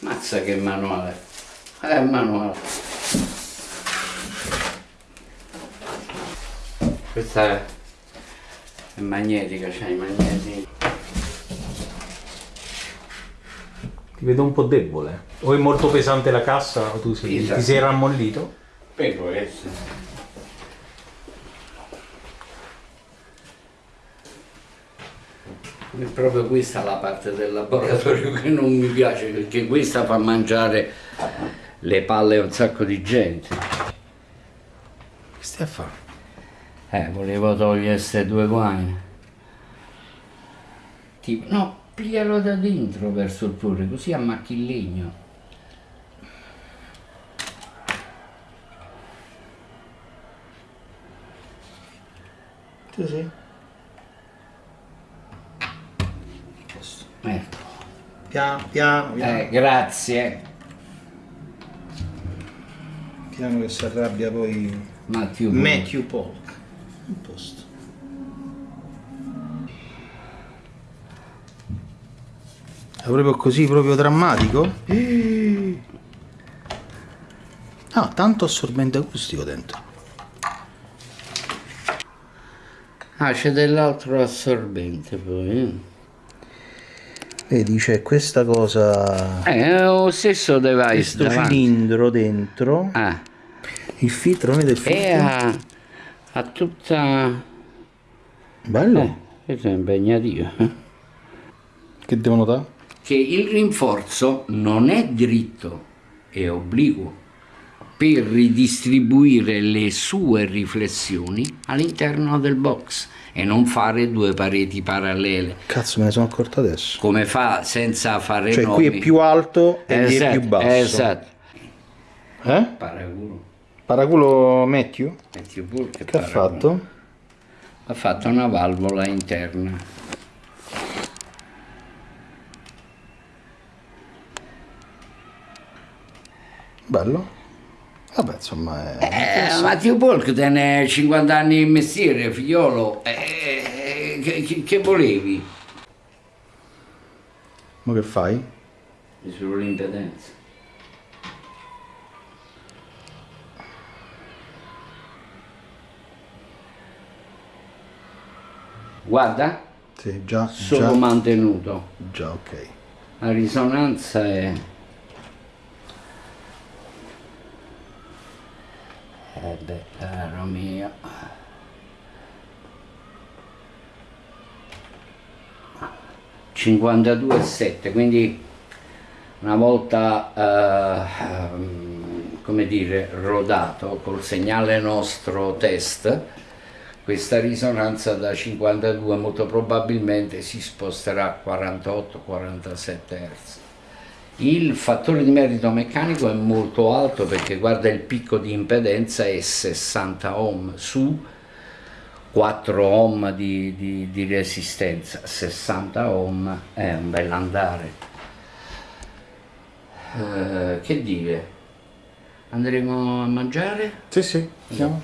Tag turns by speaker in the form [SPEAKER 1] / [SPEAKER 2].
[SPEAKER 1] Mazza che manuale. È manuale. Questa è, è magnetica, c'è i magneti.
[SPEAKER 2] Ti vedo un po' debole. O è molto pesante la cassa o tu sei,
[SPEAKER 1] Esatto.
[SPEAKER 2] ti sei rammollito?
[SPEAKER 1] Per può essere. È proprio questa la parte del laboratorio che non mi piace perché questa fa mangiare le palle a un sacco di gente.
[SPEAKER 2] Che stai a fare?
[SPEAKER 1] Eh, volevo togliere queste due guaine. Tipo, no, piglialo da dentro verso il fuori, così ammacchi il legno.
[SPEAKER 2] Sì, sì.
[SPEAKER 1] Ecco.
[SPEAKER 2] Piano, piano, piano.
[SPEAKER 1] Eh, grazie.
[SPEAKER 2] Piano che si arrabbia poi
[SPEAKER 1] Matthew.
[SPEAKER 2] Matthew Polk. Un posto. È proprio così, proprio drammatico? Ah, tanto assorbente acustico dentro.
[SPEAKER 1] Ah, c'è dell'altro assorbente poi.
[SPEAKER 2] Vedi, c'è questa cosa,
[SPEAKER 1] Eh, è lo stesso device
[SPEAKER 2] questo
[SPEAKER 1] davanti.
[SPEAKER 2] cilindro dentro,
[SPEAKER 1] Ah,
[SPEAKER 2] il filtro, vedi il
[SPEAKER 1] e
[SPEAKER 2] filtro?
[SPEAKER 1] ha, ha tutta...
[SPEAKER 2] Bello.
[SPEAKER 1] Eh, questo è impegnativo. eh.
[SPEAKER 2] Che devo notare?
[SPEAKER 1] Che il rinforzo non è dritto, è obliquo per ridistribuire le sue riflessioni all'interno del box e non fare due pareti parallele,
[SPEAKER 2] Cazzo, me ne sono accorto adesso.
[SPEAKER 1] come fa senza fare
[SPEAKER 2] Cioè,
[SPEAKER 1] nomi.
[SPEAKER 2] qui è più alto e lì è
[SPEAKER 1] Esatto,
[SPEAKER 2] più basso.
[SPEAKER 1] Esatto.
[SPEAKER 2] Eh?
[SPEAKER 1] Paraculo.
[SPEAKER 2] Paraculo Matthew?
[SPEAKER 1] Metti pure che
[SPEAKER 2] Che ha
[SPEAKER 1] paraculo.
[SPEAKER 2] fatto?
[SPEAKER 1] Ha fatto una valvola interna.
[SPEAKER 2] Bello. Vabbè, insomma, è...
[SPEAKER 1] Eh, Matteo Polk tiene 50 anni in mestiere, figliolo. Eh, che, che- volevi?
[SPEAKER 2] Ma che fai?
[SPEAKER 1] Sull'impedenza. Guarda,
[SPEAKER 2] Sì, già,
[SPEAKER 1] solo
[SPEAKER 2] già,
[SPEAKER 1] mantenuto.
[SPEAKER 2] già, ok.
[SPEAKER 1] La risonanza è... Beh, caro mio. ...52,7, quindi una volta, eh, ehm, come dire, rodato col segnale nostro test, questa risonanza da 52 molto probabilmente si sposterà a 48-47 Hz. Il fattore di merito meccanico è molto alto perché guarda il picco di impedenza è 60 ohm su 4 ohm di, di- di resistenza, 60 ohm è un bel andare. Eh, che dire? Andremo a mangiare?
[SPEAKER 2] Sì, sì, andiamo.